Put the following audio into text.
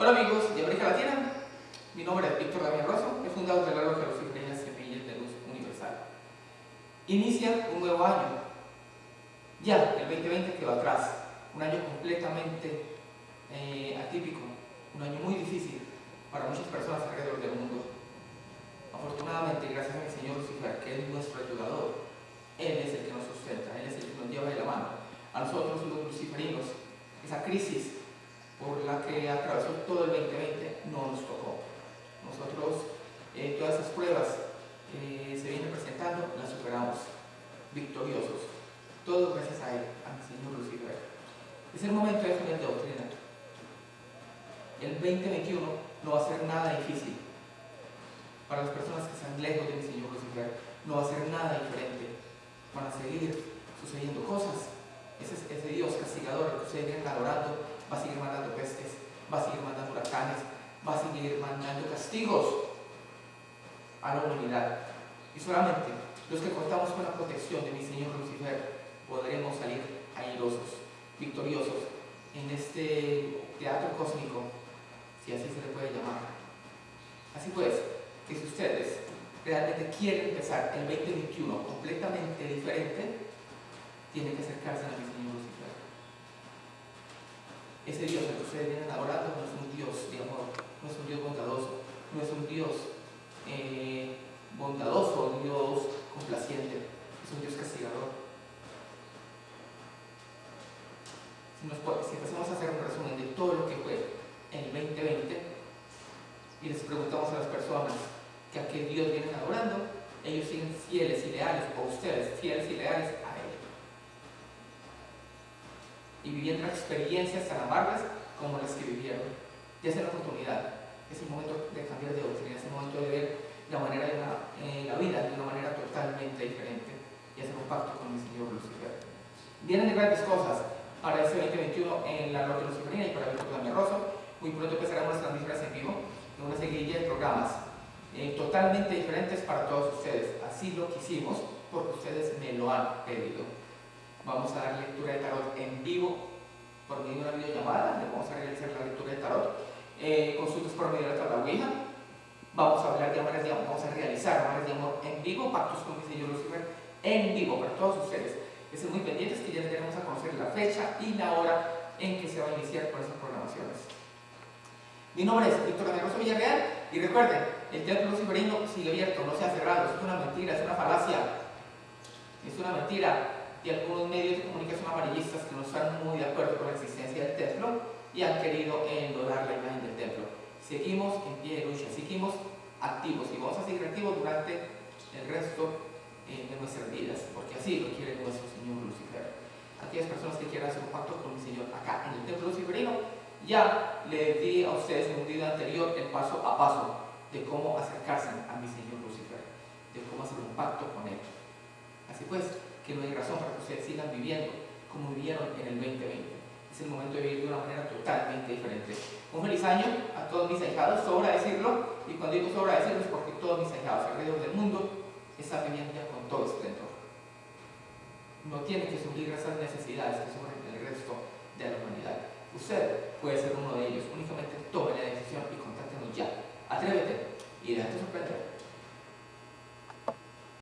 Hola amigos de América Latina, mi nombre es Víctor Damián Rosso, he fundado el reloj de las Semillas de Luz Universal. Inicia un nuevo año, ya el 2020 quedó atrás, un año completamente eh, atípico, un año muy difícil para muchas personas alrededor del mundo. Afortunadamente, gracias a mi Señor Lucifer, que es nuestro ayudador, Él es el que nos sustenta, Él es el que nos lleva de la mano. A nosotros los luciferinos, esa crisis que atravesó todo el 2020 no nos tocó. Nosotros eh, todas esas pruebas que se vienen presentando las superamos, victoriosos. Todo gracias a Él, a mi Señor Lucifer. Es el momento de de doctrina. El 2021 no va a ser nada difícil. Para las personas que están lejos de mi Señor Lucifer, no va a ser nada diferente. Van a seguir sucediendo cosas. Ese, ese Dios castigador que ustedes vienen adorando va a seguir mandando pestes, va a seguir mandando huracanes, va a seguir mandando castigos a la humanidad. Y solamente los que contamos con la protección de mi Señor Lucifer podremos salir airosos, victoriosos en este teatro cósmico, si así se le puede llamar. Así pues, que si ustedes realmente quieren empezar el 2021 completamente diferente, tienen que acercarse a mi Señor Lucifer. Ese Dios al que ustedes vienen adorando no es un Dios de amor, no es un Dios bondadoso, no es un Dios eh, bondadoso, un Dios complaciente, es un Dios castigador. Si, si empezamos a hacer un resumen de todo lo que fue el 2020 y les preguntamos a las personas que a qué Dios vienen adorando, ellos siguen fieles y leales, o ustedes fieles y leales. Y viviendo experiencias tan amargas como las que vivieron. Ya es la oportunidad, es el momento de cambiar de doctrina, es el momento de ver la manera de la, eh, la vida de una manera totalmente diferente y hacer un pacto con el Señor Lucifer. Vienen grandes cosas para este 2021 en la Norte Luciferina y para Víctor Damián Rosso. Muy pronto empezaremos las transmisiones en vivo en una seguidilla de programas eh, totalmente diferentes para todos ustedes. Así lo quisimos porque ustedes me lo han pedido. Vamos a dar lectura de tarot en vivo por medio de una videollamada. Le vamos a realizar la lectura de tarot. Eh, consultas por medio de la tabla Ouija. Vamos a hablar de amores de amor, vamos a realizar amores de amor en vivo, pactos con mi Señor Lucifer en vivo para todos ustedes. Estén muy pendientes que ya tenemos a conocer la fecha y la hora en que se va a iniciar con esas programaciones. Mi nombre es Víctor Caneroso Villarreal y recuerden, el Teatro Luciferino sigue abierto, no se ha cerrado, es una mentira, es una falacia, es una mentira de algunos medios de comunicación amarillistas que no están muy de acuerdo con la existencia del templo y han querido endolar la imagen del templo. Seguimos en pie de lucha, seguimos activos y vamos a seguir activos durante el resto eh, de nuestras vidas, porque así lo quiere nuestro Señor Lucifer. Aquellas personas que quieran hacer un pacto con mi Señor acá en el templo luciferino, ya le di a ustedes en un video anterior el paso a paso de cómo acercarse a mi Señor Lucifer, de cómo hacer un pacto con Él. Así pues, que no hay razón para que ustedes sigan viviendo como vivieron en el 2020. Es el momento de vivir de una manera totalmente diferente. Un feliz año a todos mis ahijados, sobra decirlo, y cuando digo sobra decirlo es porque todos mis ahijados alrededor del mundo están viviendo ya con todo esplendor. No tienen que sufrir esas necesidades que sufren el resto de la humanidad. Usted puede ser uno de ellos, únicamente tome la decisión y contáctenos ya. Atrévete y déjate sorprender.